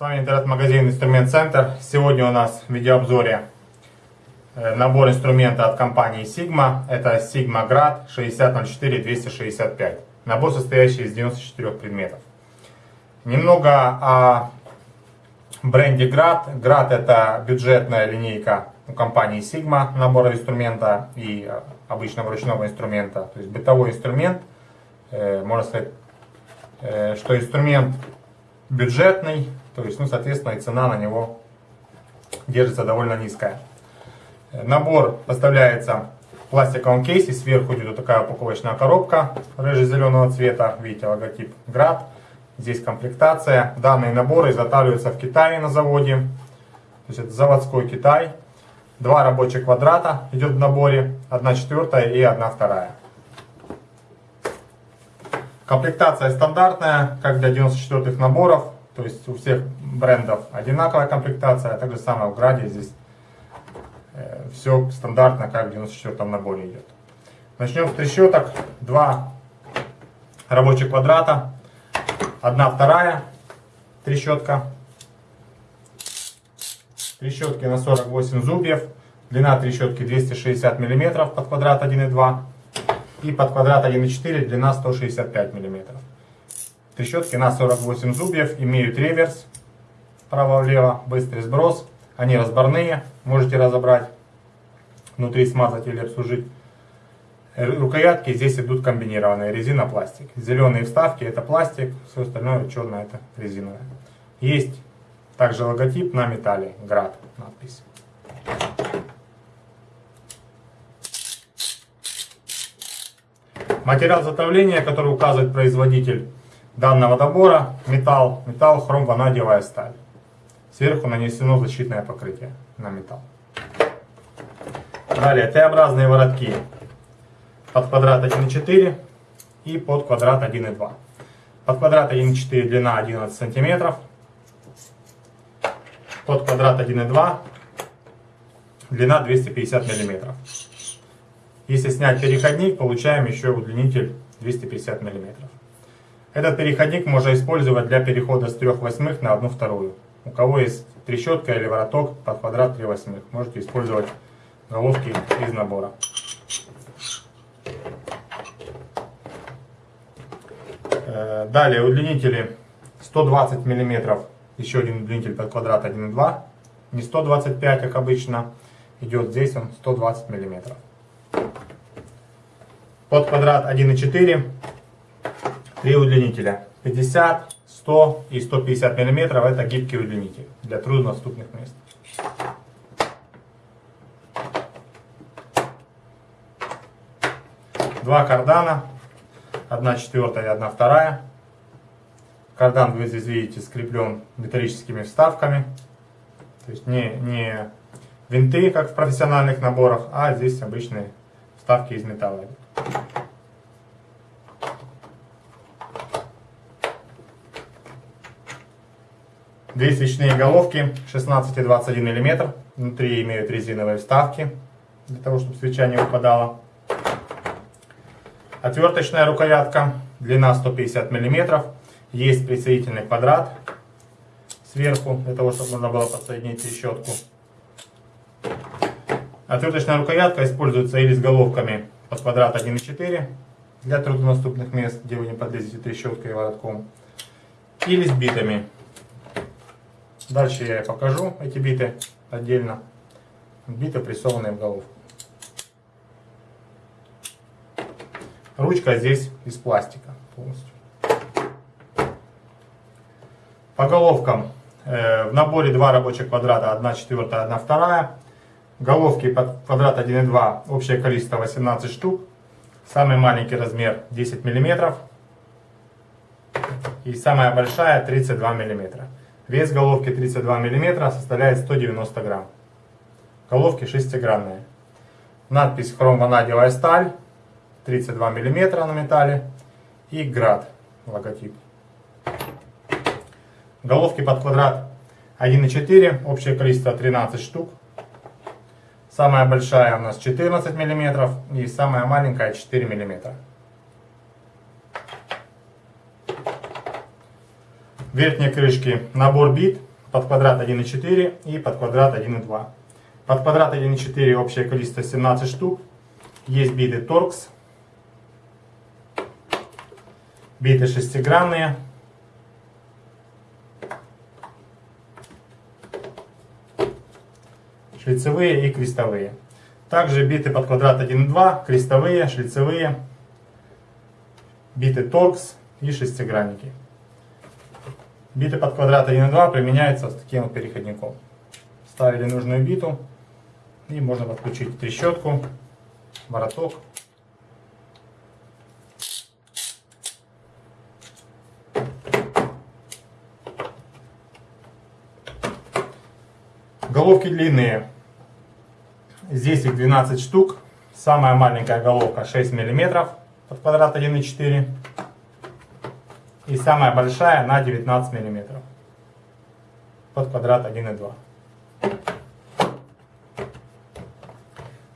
вами интернет-магазин Инструмент Центр. Сегодня у нас в видеообзоре э, набор инструмента от компании Sigma. Это Sigma Grad 6004-265. Набор, состоящий из 94 предметов. Немного о бренде Grad. Grad это бюджетная линейка у компании Sigma набора инструмента и э, обычного ручного инструмента. То есть бытовой инструмент. Э, можно сказать, что инструмент бюджетный, то есть, ну, соответственно, и цена на него держится довольно низкая. Набор поставляется в пластиковом кейсе, сверху идет вот такая упаковочная коробка рыже-зеленого цвета, видите, логотип Град. Здесь комплектация. Данные наборы изготавливаются в Китае на заводе, то есть это заводской Китай. Два рабочих квадрата идет в наборе, одна четвертая и одна вторая. Комплектация стандартная, как для 94-х наборов. То есть у всех брендов одинаковая комплектация. А также самое в Граде здесь э, все стандартно, как в 94-м наборе идет. Начнем с трещоток. Два рабочих квадрата. Одна вторая трещотка. Трещотки на 48 зубьев. Длина трещотки 260 мм под квадрат 1,2 и под квадрат 1,4 длина 165 мм. Трещотки на 48 зубьев, имеют реверс, право-влево, быстрый сброс. Они разборные, можете разобрать, внутри смазать или обслужить. Рукоятки здесь идут комбинированные, резина, пластик. Зеленые вставки это пластик, все остальное черное это резиновое. Есть также логотип на металле, град надпись. Материал затовления, который указывает производитель данного набора, металл, металл, хром, ванадиевая сталь. Сверху нанесено защитное покрытие на металл. Далее Т-образные воротки под квадрат 1,4 и под квадрат 1,2. Под квадрат 1,4 длина 11 сантиметров. Под квадрат 1,2 длина 250 миллиметров. Если снять переходник, получаем еще удлинитель 250 мм. Этот переходник можно использовать для перехода с 3 восьмых на 1 вторую. У кого есть трещотка или вороток под квадрат 3 восьмых, можете использовать головки из набора. Э, далее удлинители 120 мм, еще один удлинитель под квадрат 1,2. Не 125, как обычно, идет здесь он 120 миллиметров. Под квадрат 1,4 три удлинителя. 50, 100 и 150 мм это гибкий удлинитель для труднодоступных мест. Два кардана, одна четвертая и одна вторая. Кардан вы здесь видите скреплен металлическими вставками. То есть не, не винты, как в профессиональных наборах, а здесь обычные вставки из металла. Две свечные головки 16 и 21 мм. Внутри имеют резиновые вставки, для того, чтобы свеча не выпадала. Отверточная рукоятка, длина 150 мм. Есть присоединительный квадрат сверху, для того, чтобы можно было подсоединить трещотку. Отверточная рукоятка используется или с головками под квадрат 1,4 для труднодоступных мест, где вы не подлезете трещоткой и воротком, или с битами. Дальше я покажу эти биты отдельно. Биты прессованные в головку. Ручка здесь из пластика полностью. По головкам э, в наборе два рабочих квадрата, 1 четвертая, 1 вторая. Головки под квадрат 1,2, общее количество 18 штук. Самый маленький размер 10 мм. И самая большая 32 мм. Вес головки 32 мм составляет 190 грамм. Головки шестигранные. Надпись хром ванадиевая сталь 32 мм на металле и град логотип. Головки под квадрат 1,4, общее количество 13 штук. Самая большая у нас 14 мм и самая маленькая 4 мм. Верхней крышке набор бит под квадрат 1,4 и под квадрат 1,2. Под квадрат 1,4 общее количество 17 штук. Есть биты торкс. Биты шестигранные. Шлицевые и крестовые. Также биты под квадрат 1,2, крестовые, шлицевые, биты торкс и шестигранники. Биты под квадрат 1,2 применяются с таким вот переходником. Ставили нужную биту и можно подключить трещотку, вороток. Головки длинные. Здесь их 12 штук. Самая маленькая головка 6 мм под квадрат 1,4 и самая большая на 19 мм под квадрат 1,2.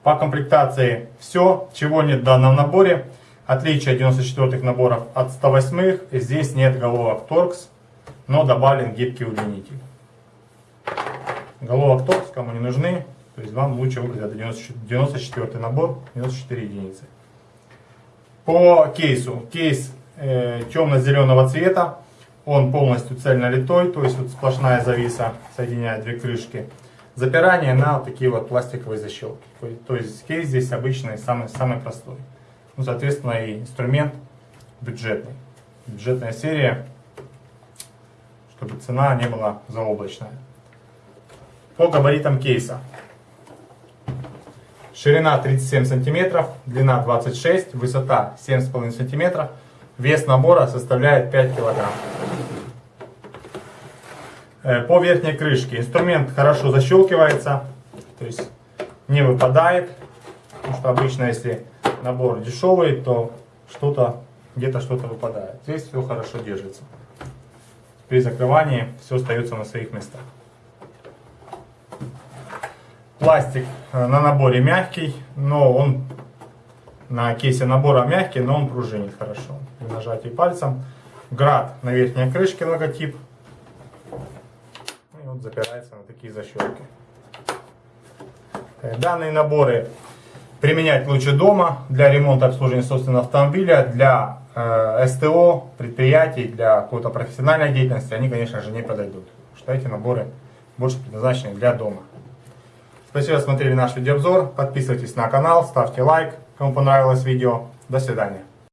По комплектации все, чего нет в данном наборе. Отличие 94-х наборов от 108-х. Здесь нет головок торкс, но добавлен гибкий удлинитель. Головок торкс кому не нужны, то есть вам лучше это 94 набор, 94 единицы. По кейсу. Кейс темно-зеленого цвета. Он полностью цельнолитой, то есть вот сплошная зависа соединяет две крышки. Запирание на такие вот пластиковые защелки. То есть кейс здесь обычный, самый, самый простой. Ну, соответственно, и инструмент бюджетный. Бюджетная серия, чтобы цена не была заоблачная. По габаритам кейса. Ширина 37 сантиметров, длина 26, высота 7,5 сантиметров. Вес набора составляет 5 килограмм. Э, по верхней крышке инструмент хорошо защелкивается, то есть не выпадает. Потому что обычно, если набор дешевый, то что-то где-то что-то выпадает. Здесь все хорошо держится. При закрывании все остается на своих местах. Пластик э, на наборе мягкий, но он на кейсе набора мягкий, но он пружинит хорошо при нажатии пальцем. Град на верхней крышке логотип. И вот запирается на такие защелки. Данные наборы применять лучше дома для ремонта обслуживания собственного автомобиля, для э, СТО, предприятий, для какой-то профессиональной деятельности. Они, конечно же, не подойдут. Потому что эти наборы больше предназначены для дома. Спасибо, что смотрели наш видеообзор. Подписывайтесь на канал, ставьте лайк, кому понравилось видео. До свидания.